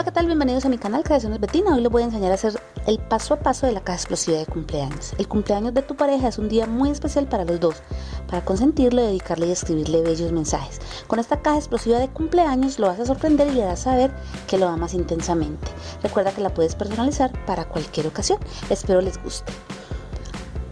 Hola, ¿qué tal? Bienvenidos a mi canal Creaciones Betina. Hoy les voy a enseñar a hacer el paso a paso de la caja explosiva de cumpleaños. El cumpleaños de tu pareja es un día muy especial para los dos, para consentirlo, dedicarle y escribirle bellos mensajes. Con esta caja explosiva de cumpleaños lo vas a sorprender y le harás saber que lo amas intensamente. Recuerda que la puedes personalizar para cualquier ocasión. Espero les guste.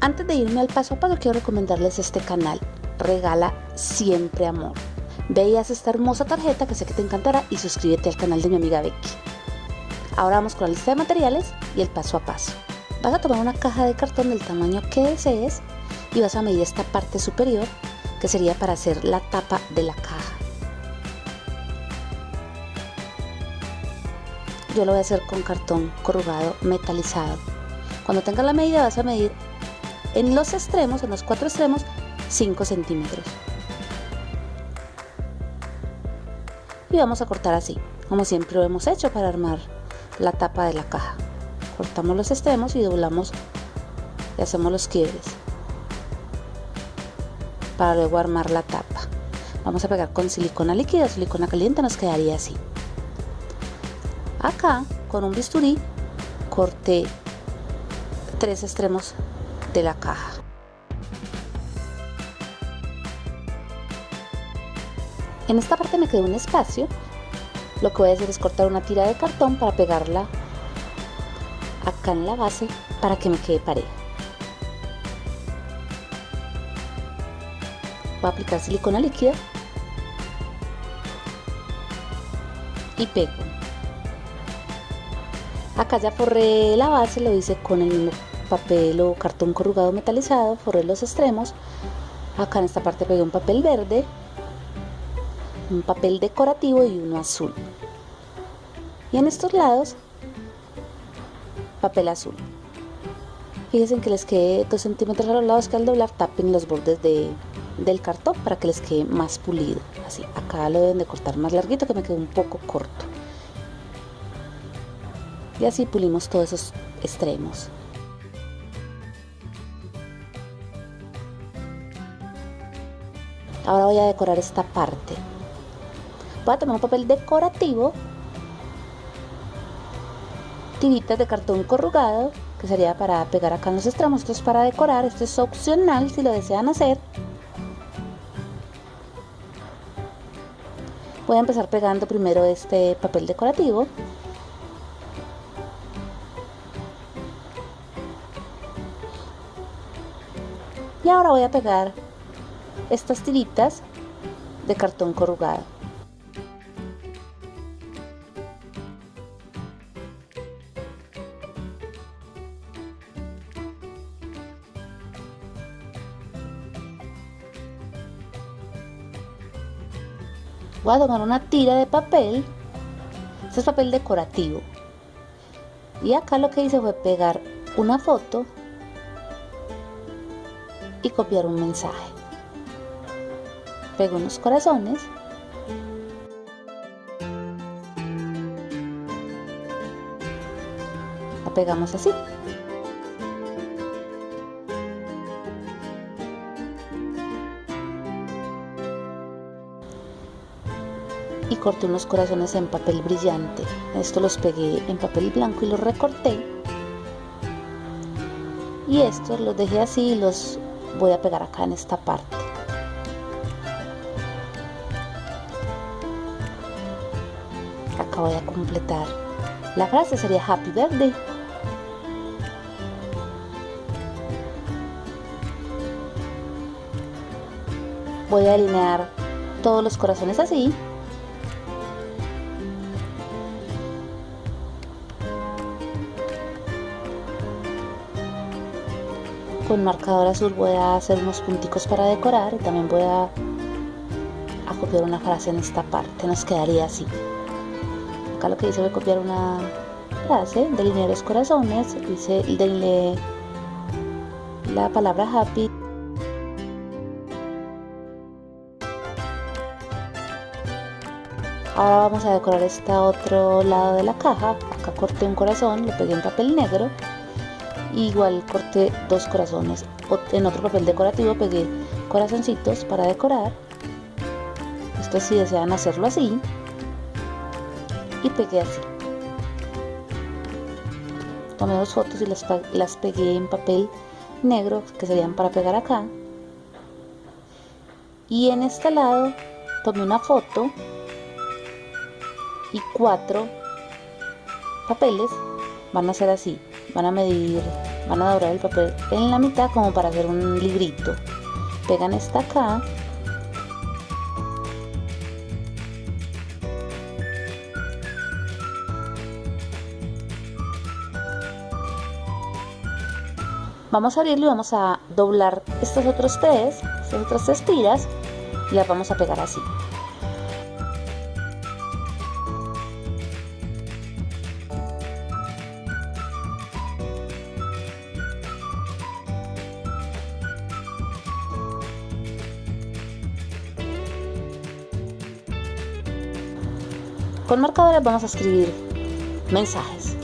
Antes de irme al paso a paso, quiero recomendarles este canal. Regala siempre amor. Veías esta hermosa tarjeta que sé que te encantará y suscríbete al canal de mi amiga Becky. Ahora vamos con la lista de materiales y el paso a paso. Vas a tomar una caja de cartón del tamaño que desees y vas a medir esta parte superior que sería para hacer la tapa de la caja. Yo lo voy a hacer con cartón corrugado metalizado. Cuando tengas la medida vas a medir en los extremos, en los cuatro extremos, 5 centímetros. Y vamos a cortar así como siempre lo hemos hecho para armar la tapa de la caja. Cortamos los extremos y doblamos y hacemos los quiebres para luego armar la tapa. Vamos a pegar con silicona líquida silicona caliente nos quedaría así. Acá con un bisturí corté tres extremos de la caja En esta parte me quedó un espacio. Lo que voy a hacer es cortar una tira de cartón para pegarla acá en la base para que me quede pareja. Voy a aplicar silicona líquida y pego. Acá ya forré la base, lo hice con el mismo papel o cartón corrugado metalizado, forré los extremos. Acá en esta parte pegué un papel verde un papel decorativo y uno azul. Y en estos lados, papel azul. Fíjense que les quede 2 centímetros a los lados que al doblar tapen los bordes de, del cartón para que les quede más pulido. Así, acá lo deben de cortar más larguito que me quedó un poco corto. Y así pulimos todos esos extremos. Ahora voy a decorar esta parte voy a tomar un papel decorativo, tiritas de cartón corrugado, que sería para pegar acá en los extremos, esto es para decorar, esto es opcional si lo desean hacer. Voy a empezar pegando primero este papel decorativo. Y ahora voy a pegar estas tiritas de cartón corrugado. Voy a tomar una tira de papel. Este es papel decorativo. Y acá lo que hice fue pegar una foto y copiar un mensaje. Pego unos corazones. La pegamos así y corté unos corazones en papel brillante. Esto los pegué en papel blanco y los recorté. Y estos los dejé así y los voy a pegar acá en esta parte. Acá voy a completar. La frase sería Happy Birthday. Voy a alinear todos los corazones así con marcador azul voy a hacer unos punticos para decorar y también voy a, copiar una frase en esta parte, nos quedaría así. Acá lo que hice fue copiar una frase, delinear los corazones, hice delineé la palabra happy. Ahora vamos a decorar este otro lado de la caja. Acá corté un corazón, lo pegué en papel negro igual corté dos corazones en otro papel decorativo pegué corazoncitos para decorar. Esto si desean hacerlo así. Y pegué así. Tomé dos fotos y las, las pegué en papel negro que serían para pegar acá. Y en este lado tomé una foto y cuatro papeles van a ser así van a medir van a doblar el papel en la mitad como para hacer un librito. Pegan esta acá. Vamos a abrirlo y vamos a doblar estos otros tres estas otras tres tiras y las vamos a pegar así Con marcadores vamos a escribir mensajes.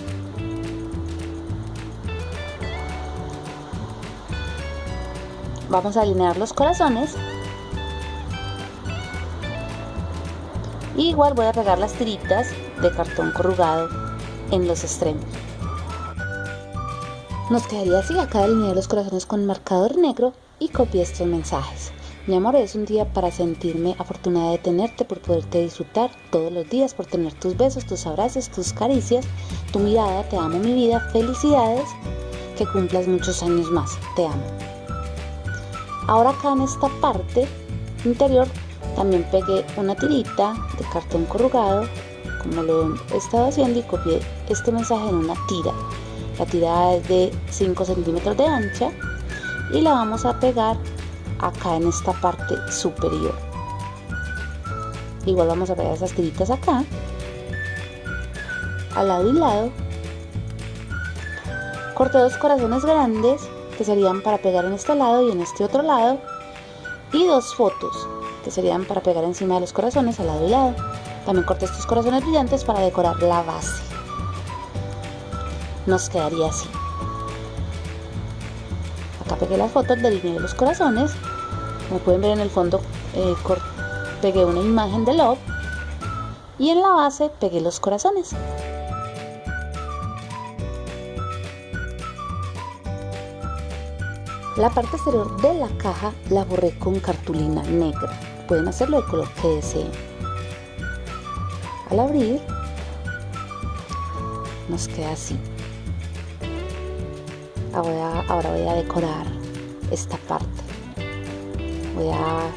Vamos a alinear los corazones. Y igual voy a pegar las tiritas de cartón corrugado en los extremos. Nos quedaría así, acá alinear los corazones con marcador negro y copié estos mensajes. Mi amor, es un día para sentirme afortunada de tenerte, por poderte disfrutar todos los días, por tener tus besos, tus abrazos, tus caricias, tu mirada. Te amo, mi vida. Felicidades. Que cumplas muchos años más. Te amo. Ahora acá en esta parte interior también pegué una tirita de cartón corrugado, como lo he estado haciendo, y copié este mensaje en una tira. La tira es de 5 centímetros de ancha y la vamos a pegar acá en esta parte superior. Igual vamos a pegar esas tiritas acá. Al lado y lado. Corté dos corazones grandes que serían para pegar en este lado y en este otro lado. Y dos fotos que serían para pegar encima de los corazones al lado y lado. También corté estos corazones brillantes para decorar la base. Nos quedaría así. Acá pegué las fotos del de los corazones como pueden ver en el fondo eh, pegué una imagen de Love y en la base pegué los corazones. La parte exterior de la caja la borré con cartulina negra. Pueden hacerlo del color que deseen. Al abrir nos queda así. Ahora, ahora voy a decorar esta parte voy a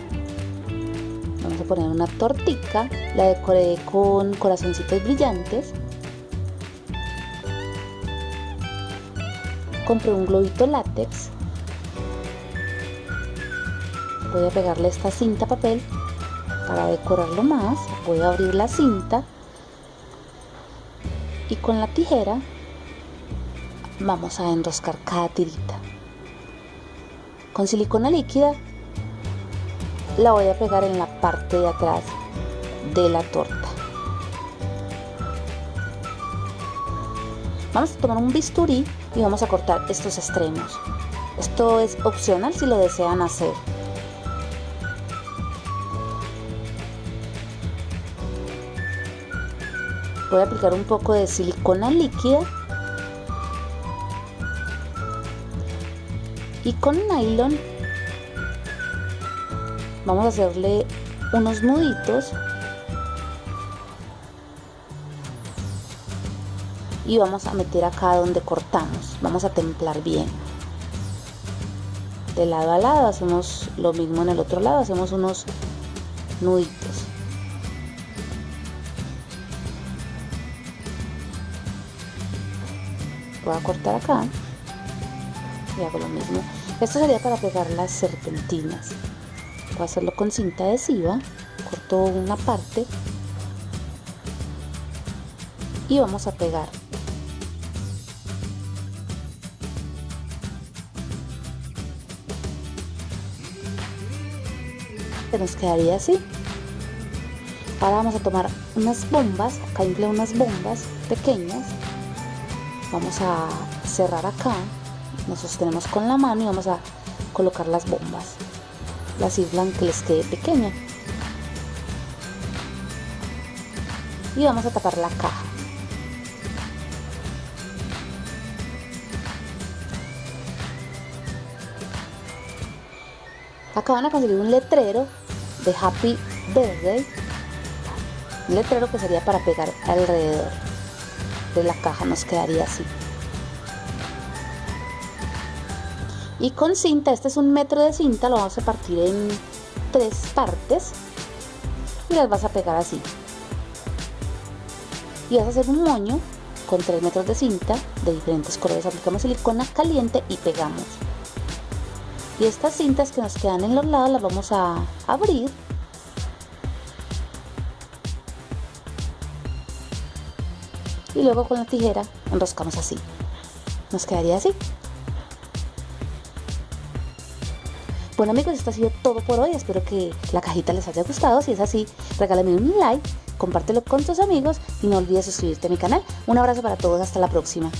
vamos a poner una tortica la decoré con corazoncitos brillantes. Compré un globito látex. Voy a pegarle esta cinta papel. Para decorarlo más voy a abrir la cinta. Y con la tijera vamos a enroscar cada tirita. Con silicona líquida la voy a pegar en la parte de atrás de la torta. Vamos a tomar un bisturí y vamos a cortar estos extremos. Esto es opcional si lo desean hacer. Voy a aplicar un poco de silicona líquida. Y con nylon vamos a hacerle unos nuditos. Y vamos a meter acá donde cortamos. Vamos a templar bien. De lado a lado hacemos lo mismo en el otro lado. Hacemos unos nuditos. Voy a cortar acá. Y hago lo mismo. Esto sería para pegar las serpentinas a hacerlo con cinta adhesiva corto una parte y vamos a pegar. Que nos quedaría así. Ahora vamos a tomar unas bombas acá inflé unas bombas pequeñas. Vamos a cerrar acá. Nos sostenemos con la mano y vamos a colocar las bombas la cifla que les quede pequeña. Y vamos a tapar la caja. Acá van a conseguir un letrero de Happy Birthday. Un letrero que sería para pegar alrededor de la caja nos quedaría así. Y con cinta, este es un metro de cinta, lo vamos a partir en tres partes y las vas a pegar así. Y vas a hacer un moño con 3 metros de cinta de diferentes colores. Aplicamos silicona caliente y pegamos. Y estas cintas que nos quedan en los lados las vamos a abrir. Y luego con la tijera enroscamos así. Nos quedaría así. Bueno amigos, esto ha sido todo por hoy. Espero que la cajita les haya gustado. Si es así, regálame un like, compártelo con tus amigos y no olvides suscribirte a mi canal. Un abrazo para todos, hasta la próxima.